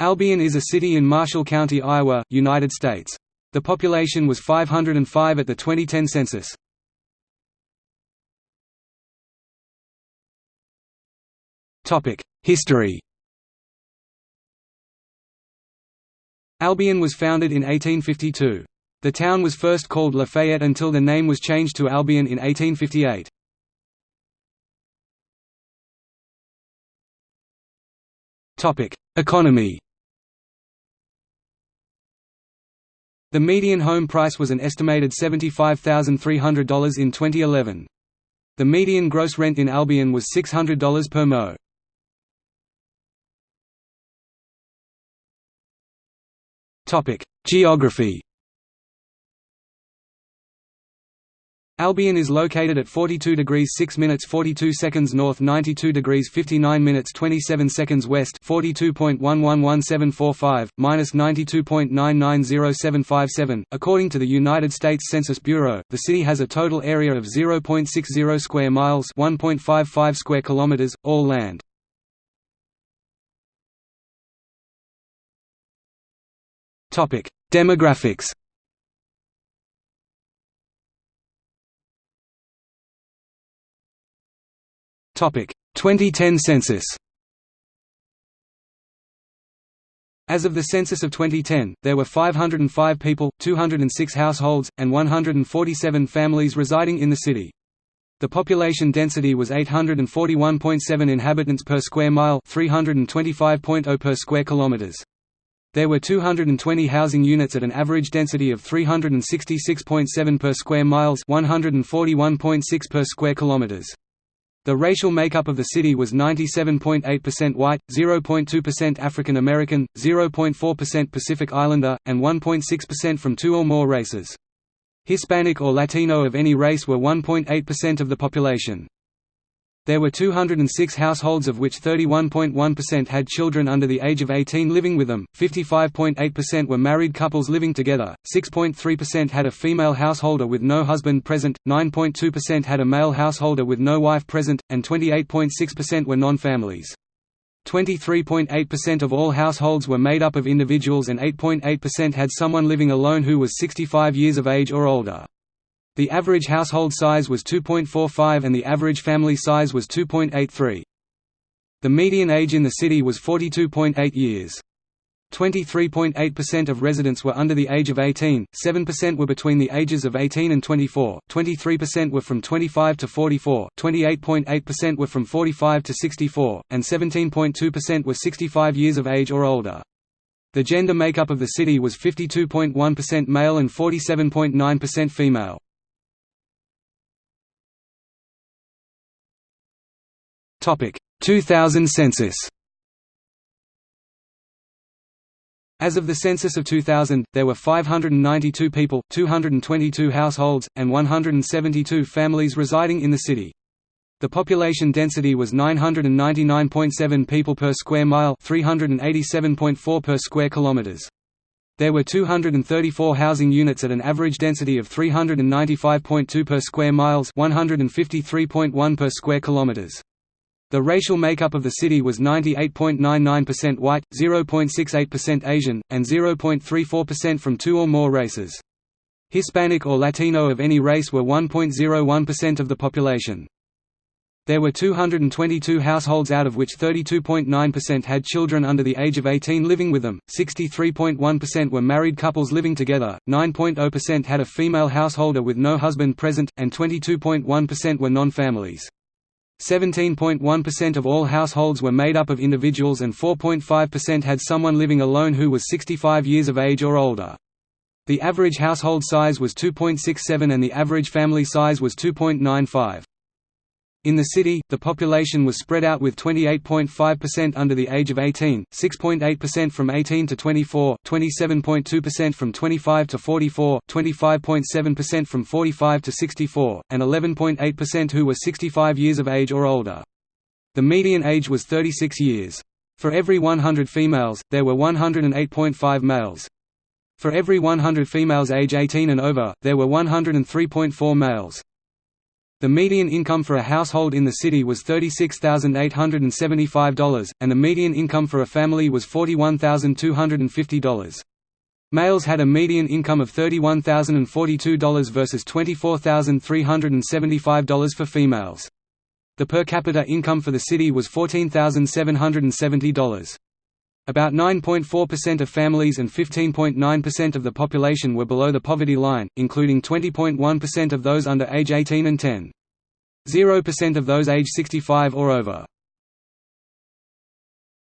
Albion is a city in Marshall County, Iowa, United States. The population was 505 at the 2010 census. History Albion was founded in 1852. The town was first called Lafayette until the name was changed to Albion in 1858. Economy The median home price was an estimated $75,300 in 2011. The median gross rent in Albion was $600 per mo. Geography Albion is located at 42 degrees 6 minutes 42 seconds north 92 degrees 59 minutes 27 seconds west 42.111745, minus 92.990757. According to the United States Census Bureau, the city has a total area of 0.60 square miles 1.55 square kilometers, all land. Demographics Topic 2010 census. As of the census of 2010, there were 505 people, 206 households, and 147 families residing in the city. The population density was 841.7 inhabitants per square mile, 325.0 per square kilometers. There were 220 housing units at an average density of 366.7 per square miles, 141.6 per square kilometers. The racial makeup of the city was 97.8% white, 0.2% African American, 0.4% Pacific Islander, and 1.6% from two or more races. Hispanic or Latino of any race were 1.8% of the population. There were 206 households of which 31.1% had children under the age of 18 living with them, 55.8% were married couples living together, 6.3% had a female householder with no husband present, 9.2% had a male householder with no wife present, and 28.6% were non-families. 23.8% of all households were made up of individuals and 8.8% had someone living alone who was 65 years of age or older. The average household size was 2.45 and the average family size was 2.83. The median age in the city was 42.8 years. 23.8% of residents were under the age of 18, 7% were between the ages of 18 and 24, 23% were from 25 to 44, 28.8% were from 45 to 64, and 17.2% were 65 years of age or older. The gender makeup of the city was 52.1% male and 47.9% female. 2000 census As of the census of 2000, there were 592 people, 222 households, and 172 families residing in the city. The population density was 999.7 people per square mile, 387.4 per square kilometers. There were 234 housing units at an average density of 395.2 per square miles, 153.1 per square kilometers. The racial makeup of the city was 98.99% white, 0.68% Asian, and 0.34% from two or more races. Hispanic or Latino of any race were 1.01% of the population. There were 222 households out of which 32.9% had children under the age of 18 living with them, 63.1% were married couples living together, 9.0% had a female householder with no husband present, and 22.1% were non-families. 17.1% of all households were made up of individuals and 4.5% had someone living alone who was 65 years of age or older. The average household size was 2.67 and the average family size was 2.95. In the city, the population was spread out with 28.5% under the age of 18, 6.8% from 18 to 24, 27.2% from 25 to 44, 25.7% from 45 to 64, and 11.8% who were 65 years of age or older. The median age was 36 years. For every 100 females, there were 108.5 males. For every 100 females age 18 and over, there were 103.4 males. The median income for a household in the city was $36,875, and the median income for a family was $41,250. Males had a median income of $31,042 versus $24,375 for females. The per capita income for the city was $14,770. About 9.4% of families and 15.9% of the population were below the poverty line, including 20.1% of those under age 18 and 10. 0% of those age 65 or over.